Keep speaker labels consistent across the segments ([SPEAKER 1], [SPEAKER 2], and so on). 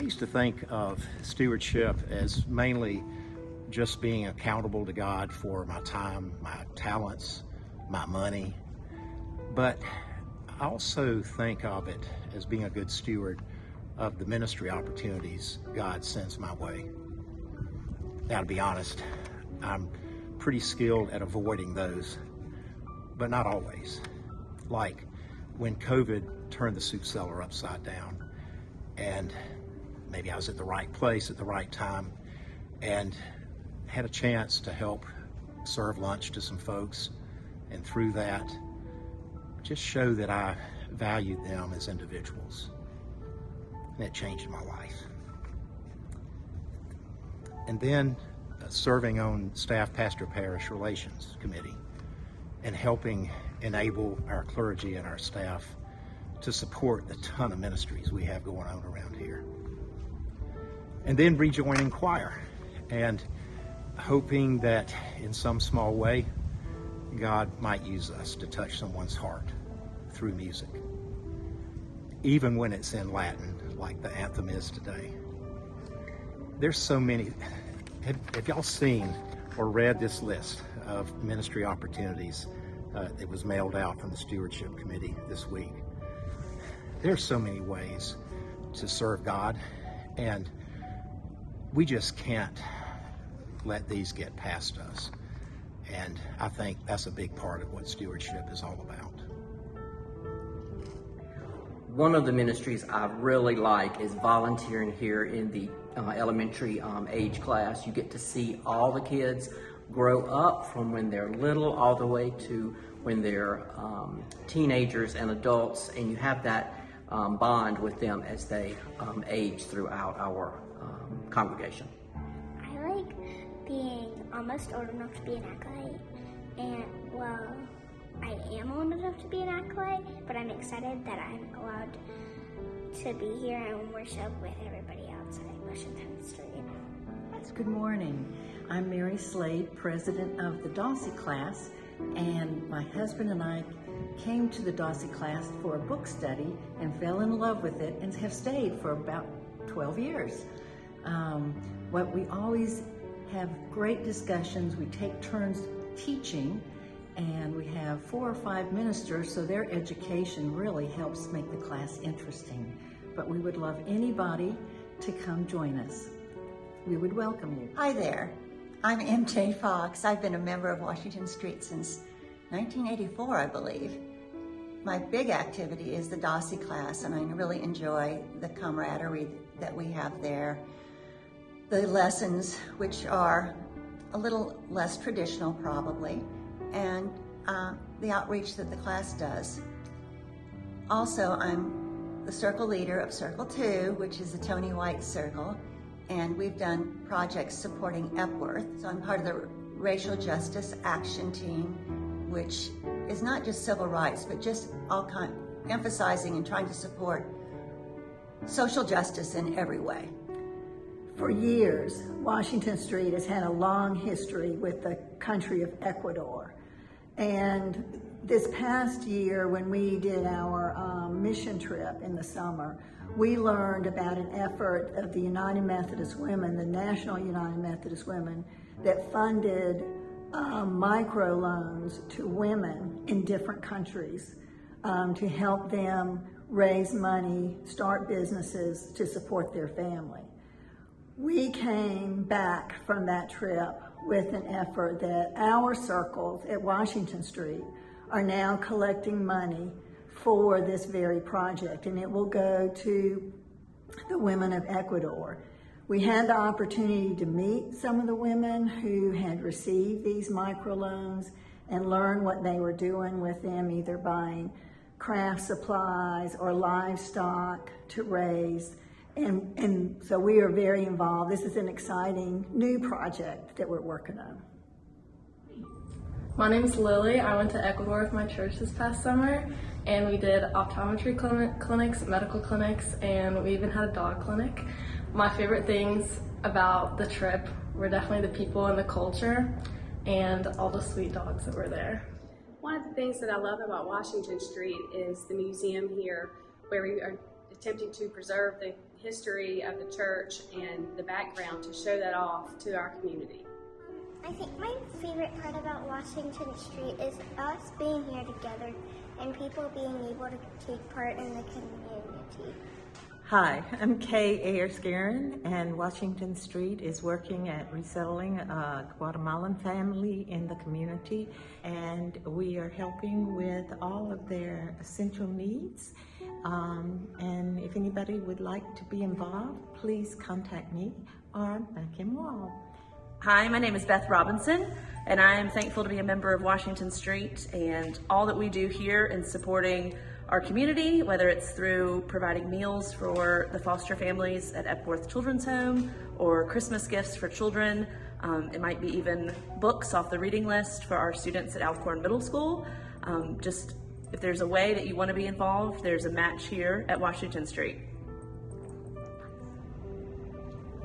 [SPEAKER 1] I used to think of stewardship as mainly just being accountable to God for my time, my talents, my money. But I also think of it as being a good steward of the ministry opportunities God sends my way. Now, to be honest, I'm pretty skilled at avoiding those, but not always. Like when COVID turned the soup cellar upside down, and maybe I was at the right place at the right time and had a chance to help serve lunch to some folks, and through that, just show that I valued them as individuals. And it changed my life. And then uh, serving on staff pastor parish relations committee and helping enable our clergy and our staff to support the ton of ministries we have going on around here. And then rejoining choir and hoping that in some small way, God might use us to touch someone's heart through music, even when it's in Latin, like the anthem is today. There's so many. Have, have y'all seen or read this list of ministry opportunities uh, that was mailed out from the Stewardship Committee this week? There's so many ways to serve God, and we just can't let these get past us. And I think that's a big part of what stewardship is all about.
[SPEAKER 2] One of the ministries I really like is volunteering here in the uh, elementary um, age class. You get to see all the kids grow up from when they're little all the way to when they're um, teenagers and adults, and you have that um, bond with them as they um, age throughout our congregation.
[SPEAKER 3] I like being almost old enough to be an acolyte, and well, I am old enough to be an acolyte, but I'm excited that I'm allowed to be here and worship with everybody else at Washington Street.
[SPEAKER 4] Good morning. I'm Mary Slade, president of the Dawsey class, and my husband and I came to the Dawsey class for a book study and fell in love with it and have stayed for about 12 years. Um, what we always have great discussions. We take turns teaching, and we have four or five ministers, so their education really helps make the class interesting. But we would love anybody to come join us. We would welcome you.
[SPEAKER 5] Hi there. I'm MJ Fox. I've been a member of Washington Street since 1984, I believe. My big activity is the Dawsey class, and I really enjoy the camaraderie that we have there. The lessons, which are a little less traditional probably, and uh, the outreach that the class does. Also, I'm the circle leader of Circle 2, which is the Tony White Circle, and we've done projects supporting Epworth. So I'm part of the Racial Justice Action Team, which is not just civil rights, but just all kind, emphasizing and trying to support social justice in every way.
[SPEAKER 6] For years, Washington Street has had a long history with the country of Ecuador. And this past year, when we did our um, mission trip in the summer, we learned about an effort of the United Methodist Women, the National United Methodist Women, that funded um, microloans to women in different countries um, to help them raise money, start businesses to support their family. We came back from that trip with an effort that our circles at Washington Street are now collecting money for this very project, and it will go to the women of Ecuador. We had the opportunity to meet some of the women who had received these microloans and learn what they were doing with them, either buying craft supplies or livestock to raise and, and so we are very involved. This is an exciting new project that we're working on.
[SPEAKER 7] My name is Lily. I went to Ecuador with my church this past summer and we did optometry clinic, clinics, medical clinics, and we even had a dog clinic. My favorite things about the trip were definitely the people and the culture and all the sweet dogs that were there.
[SPEAKER 8] One of the things that I love about Washington Street is the museum here where we are attempting to preserve the history of the church and the background to show that off to our community.
[SPEAKER 3] I think my favorite part about Washington Street is us being here together and people being able to take part in the community.
[SPEAKER 9] Hi, I'm Kay Ayers Guerin, and Washington Street is working at resettling a Guatemalan family in the community, and we are helping with all of their essential needs. Um, and if anybody would like to be involved, please contact me or Kim Wall.
[SPEAKER 10] Hi, my name is Beth Robinson, and I am thankful to be a member of Washington Street and all that we do here in supporting our community, whether it's through providing meals for the foster families at Epworth Children's Home or Christmas gifts for children. Um, it might be even books off the reading list for our students at Alcorn Middle School. Um, just if there's a way that you want to be involved, there's a match here at Washington Street.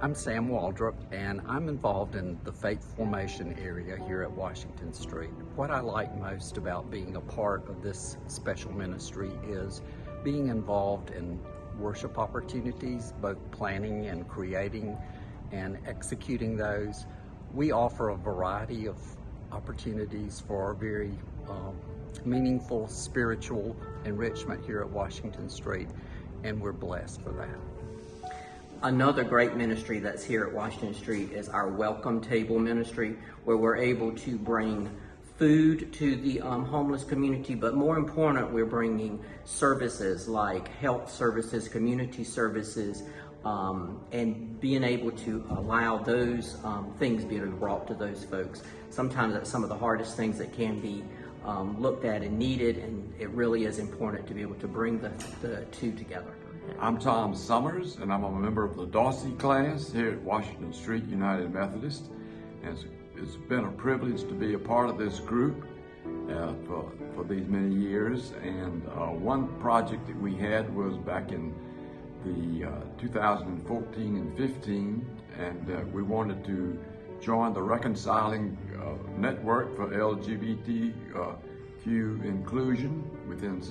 [SPEAKER 11] I'm Sam Waldrop, and I'm involved in the faith formation area here at Washington Street. What I like most about being a part of this special ministry is being involved in worship opportunities, both planning and creating and executing those. We offer a variety of opportunities for our very um, meaningful spiritual enrichment here at Washington Street, and we're blessed for that.
[SPEAKER 2] Another great ministry that's here at Washington Street is our Welcome Table Ministry, where we're able to bring food to the um, homeless community, but more important, we're bringing services like health services, community services, um, and being able to allow those um, things be brought to those folks. Sometimes that's some of the hardest things that can be um, looked at and needed, and it really is important to be able to bring the, the two together.
[SPEAKER 12] I'm Tom Summers, and I'm a member of the Dawsey class here at Washington Street United Methodist. And it's, it's been a privilege to be a part of this group uh, for, for these many years. And uh, one project that we had was back in the uh, 2014 and 15, and uh, we wanted to join the Reconciling uh, Network for LGBTQ inclusion within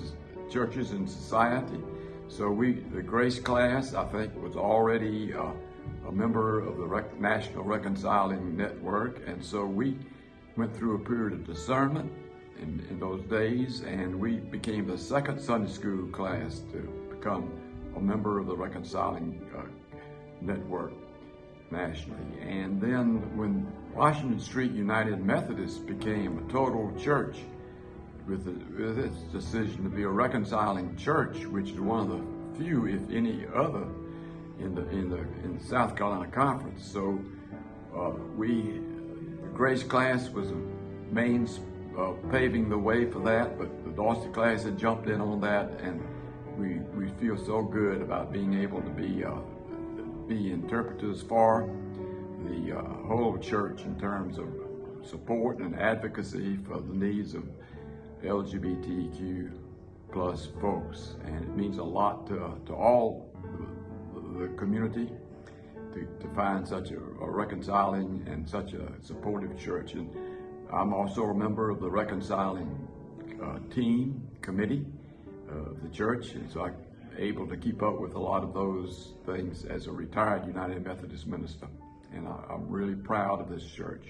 [SPEAKER 12] churches and society. So we, the Grace class, I think, was already uh, a member of the Rec- National Reconciling Network, and so we went through a period of discernment in, in those days, and we became the second Sunday school class to become a member of the Reconciling uh, Network nationally. And then when Washington Street United Methodist became a total church, with, the, with its decision to be a reconciling church, which is one of the few, if any, other in the in the in the South Carolina Conference. So uh, we, Grace class was a main uh, paving the way for that, but the Dawsey class had jumped in on that, and we we feel so good about being able to be uh, be interpreters for the uh, whole church in terms of support and advocacy for the needs of LGBTQ plus folks, and it means a lot to, to all the, community to, to find such a, a, reconciling and such a supportive church. And I'm also a member of the reconciling uh, team committee of the church, and so I'm able to keep up with a lot of those things as a retired United Methodist minister. And I, I'm really proud of this church.